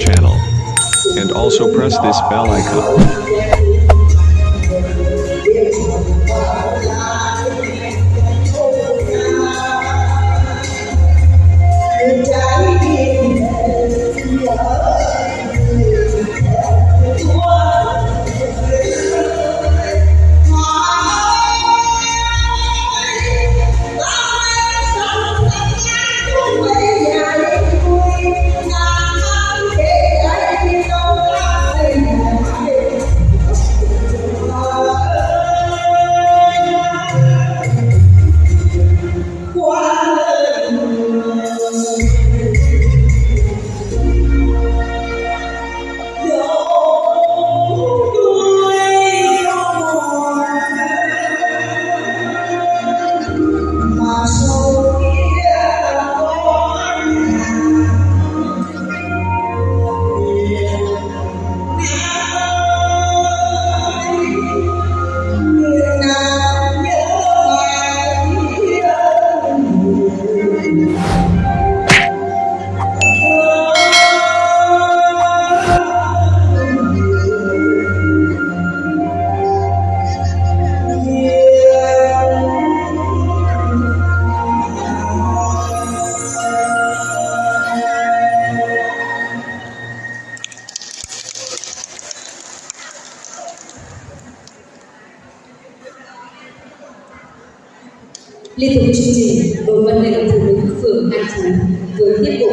channel. And also press this bell icon. Liên tục chương trình, đội văn nghệ phụ nữ phường An Phú với tiết mục